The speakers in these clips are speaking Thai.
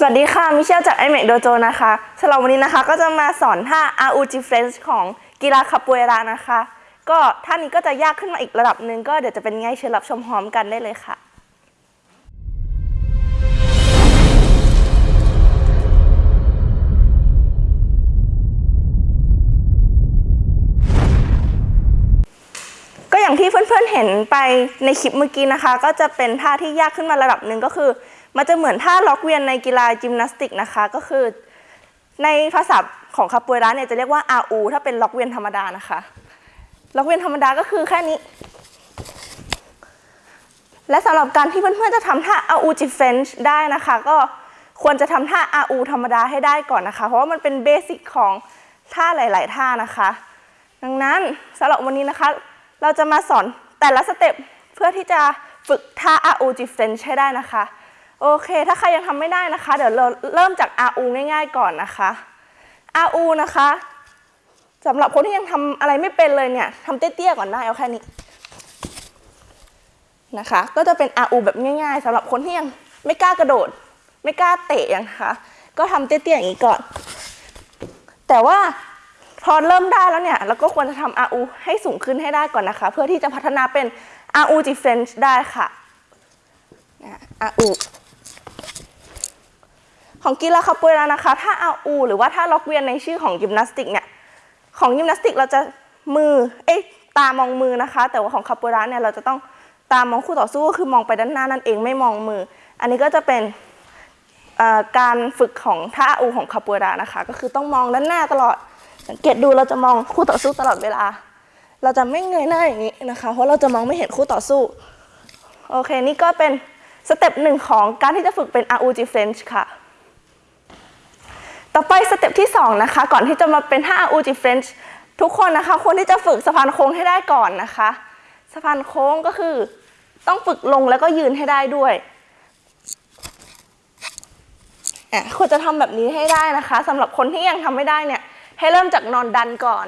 สวัสดีค่ะ มิเชลจากไอเมกโดโจนะคะสำหรับวันนี้นะคะก็จะมาสอนท่า RUG French ของกีฬาคาปูเอรานะคะ ก็ท่านี้ก็จะยากขึ้นมาอีกระดับหนึ่งก็เดี๋ยวจะเป็นไงเชิญรับชมพร้อมกันได้เลยค่ะ อย่างที่เพื่อนๆเห็นไปในคลิปเมื่อกี้นะคะ ก็จะเป็นท่าที่ยากขึ้นมาระดับหนึ่งก็คือ มันจะเหมือนท่าล็อกเวียนในกีฬายิมนาสติกนะคะ ก็คือ ในภาษาของคาปูเอราเนี่ยจะเรียกว่า RU ถ้าเป็นล็อกเวียนธรรมดานะคะล็อกเวียนธรรมดาก็คือแค่นี้ และสำหรับการที่เพื่อนๆจะทำท่า RU G French ได้นะคะ ก็ควรจะทำท่า RU ธรรมดาให้ได้ก่อนนะคะ เพราะว่ามันเป็นเบสิกของท่าหลาย ๆ ท่านะคะ ดังนั้นสำหรับวันนี้นะคะ เราจะมาสอนแต่ละสเต็ปเพื่อที่จะฝึกท่า RU G French ให้ได้นะคะ โอเค ถ้าใครยังทำไม่ได้นะคะ เดี๋ยวเราเริ่มจาก RU ง่าย ๆ ก่อนนะคะ RU นะคะสำหรับคนที่ยังทำอะไรไม่เป็นเลยเนี่ยทำเตี้ยๆก่อนได้เอาแค่นี้นะคะ ก็จะเป็น RU แบบง่าย ๆสำหรับคนที่ยังไม่กล้ากระโดด ไม่กล้าเตะย่างนะคะก็ทำเตี้ยๆอย่างนี้ก่อน แต่ว่า พอเริ่มได้แล้วเนี่ยเราก็ควรจะทำ RU ให้สูงขึ้นให้ได้ก่อนนะคะ เพื่อที่จะพัฒนาเป็น RU Defense ได้ค่ะ RU ของกีฬาคาโปเอรานะคะ ถ้า RU หรือว่าถ้าล็อกเวียนในชื่อของยิมนาสติกเนี่ย ของยิมนาสติกเราจะมือ เอ๊ะตามองมือนะคะ แต่ว่าของคาโปเอราเนี่ยเราจะต้องตามองคู่ต่อสู้ก็คือมองไปด้านหน้านั่นเองไม่มองมือ อันนี้ก็จะเป็นการฝึกของท่า RU ของคาปเอรานะคะ ก็คือต้องมองด้านหน้าตลอด สังเกตดูเราจะมองคู่ต่อสู้ตลอดเวลา เราจะไม่เงยหน้าอย่างนี้นะคะ เพราะเราจะมองไม่เห็นคู่ต่อสู้ โอเค นี่ก็เป็นสเต็ปหนึ่งของการที่จะฝึกเป็น RUG French ค่ะ ต่อไปสเต็ปที่ 2 นะคะ ก่อนที่จะมาเป็นท่า RUG French ทุกคนนะคะควรที่จะฝึกสะพานโค้งให้ได้ก่อนนะคะ สะพานโค้งก็คือต้องฝึกลงแล้วก็ยืนให้ได้ด้วยอะควรจะทำแบบนี้ให้ได้นะคะสำหรับคนที่ยังทำไม่ได้เนี่ย ให้เริ่มจากนอนดันก่อน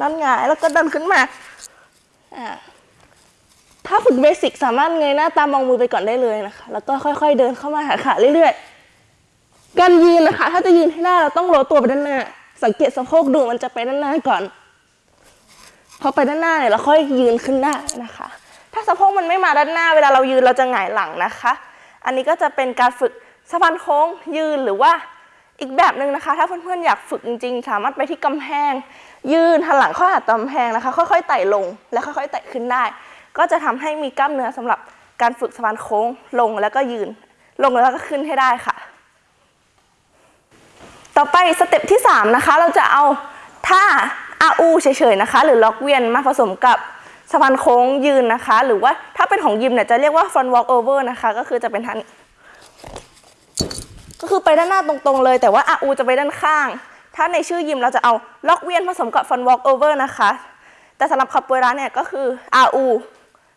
นอนหงายแล้วก็ดันขึ้นมา ถ้าฝึกเบสิกสามารถเงยหน้าตามองมือไปก่อนได้เลยนะคะ แล้วก็ค่อย ๆ เดินเข้ามาหาขาเรื่อยๆ การยืนนะคะ ถ้าจะยืนให้ได้เราต้องโลตัวไปด้านหน้า สังเกตสะโพกดูมันจะไปด้านหน้าก่อน พอไปด้านหน้าเนี่ยเราค่อยยืนขึ้นได้นะคะ ถ้าสะโพกมันไม่มาด้านหน้า เวลาเรายืนเราจะหงายหลังนะคะ อันนี้ก็จะเป็นการฝึกสะพานโค้งยืนหรือว่า อีกแบบหนึ่งนะคะ ถ้าเพื่อนๆอยากฝึกจริง ๆ สามารถไปที่กำแพง ยืนหันหลังเข้าหากำแพงนะคะ ค่อยๆไต่ลงและค่อยๆไต่ขึ้นได้ ก็จะทำให้มีกล้ามเนื้อสำหรับการฝึกสะพานโค้งลงแล้วก็ยืน ลงแล้วก็ขึ้นให้ได้ค่ะ ต่อไปสเต็ปที่ 3 นะคะ เราจะเอาท่า RU เฉยๆนะคะ หรือล้อเกวียนมาผสมกับสะพานโค้งยืนนะคะ หรือว่าถ้าเป็นของยิมเนี่ยจะเรียกว่า front walk over นะคะ ก็คือจะเป็นท่านี้ ก็คือไปด้านหน้าตรงๆเลย แต่ว่า RU จะไปด้านข้าง ถ้าในชื่อยิมเราจะเอาล้อเกวียนผสมกับ front walk over นะคะ แต่สำหรับคาปเอราเนี่ยก็คือ RU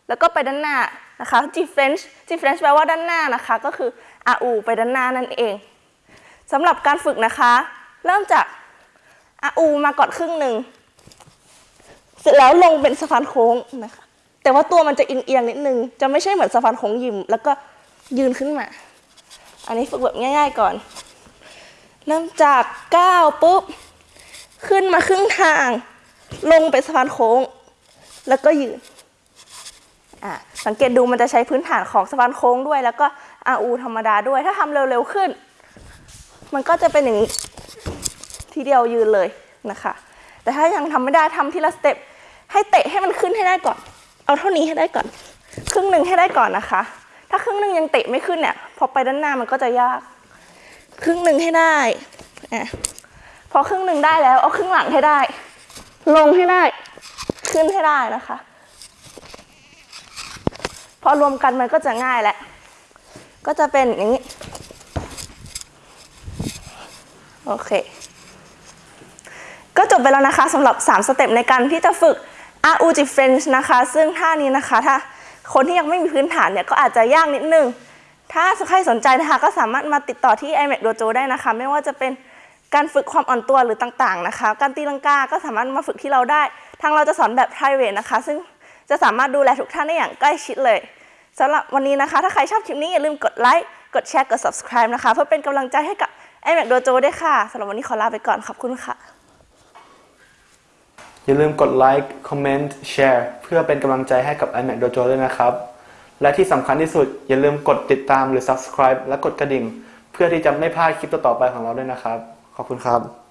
แล้วก็ไปด้านหน้านะคะ G French G French แปลว่าด้านหน้านะคะ ก็คือ RU ไปด้านหน้านั่นเองสำหรับการฝึกนะคะ เริ่มจาก RU มาก่อนครึ่งหนึ่งเสร็จแล้วลงเป็นสะพานโค้งนะคะแต่ว่าตัวมันจะเอียงๆนิดนึง จะไม่ใช่เหมือนสะพานโค้งยิม แล้วก็ยืนขึ้นมา อันนี้ฝึกแบบง่าย ๆก่อน เริ่มจากก้าวปุ๊บ ขึ้นมาครึ่งทาง ลงไปสะพานโค้ง แล้วก็ยืนอะสังเกตดูมันจะใช้พื้นฐานของสะพานโค้งด้วย แล้วก็ RU ธรรมดาด้วย ถ้าทำเร็วๆขึ้น มันก็จะเป็นอย่างนี้ทีเดียวยืนเลยนะคะ แต่ถ้ายังทำไม่ได้ทำทีละสเต็ปให้เตะให้มันขึ้นให้ได้ก่อน เอาเท่านี้ให้ได้ก่อน ครึ่งหนึ่งให้ได้ก่อนนะคะ ถ้าครึ่งหนึ่งยังเตะไม่ขึ้นเนี่ย พอไปด้านหน้ามันก็จะยาก ครึ่งหนึ่งให้ได้อะพอครึ่งหนึ่งได้แล้ว เอาครึ่งหลังให้ได้ ลงให้ได้ ขึ้นให้ได้นะคะ พอรวมกันมันก็จะง่ายแหละ ก็จะเป็นอย่างนี้ โอเค ก็จบไปแล้วนะคะสำหรับ 3 สเต็ปในการที่จะฝึก RU G French นะคะ ซึ่งท่านี้นะคะถ้า คนที่ยังไม่มีพื้นฐานเนี่ยก็อาจจะยากนิดนึง ถ้าใครสนใจนะคะก็สามารถมาติดต่อที่ iMac Dojo ได้นะคะ ไม่ว่าจะเป็นการฝึกความอ่อนตัวหรือต่างๆนะคะ การตีลังกาก็สามารถมาฝึกที่เราได้ ทางเราจะสอนแบบ private นะคะ ซึ่งจะสามารถดูแลทุกท่านได้อย่างใกล้ชิดเลยสำหรับวันนี้นะคะ ถ้าใครชอบคลิปนี้อย่าลืมกดไลค์กดแชร์กด subscribe นะคะ เพื่อเป็นกำลังใจให้กับ iMac Dojo ด้วยค่ะสำหรับวันนี้ขอลาไปก่อนขอบคุณค่ะ อย่าลืมกดไลค์คอมเมนต์แชร์เพื่อเป็นกำลังใจให้กับ iMac Dojo ด้วยนะครับ และที่สำคัญที่สุดอย่าลืมกดติดตามหรือ subscribe และกดกระดิ่ง เพื่อที่จะไม่พลาดคลิปต่อๆไปของเราด้วยนะครับ ขอบคุณครับ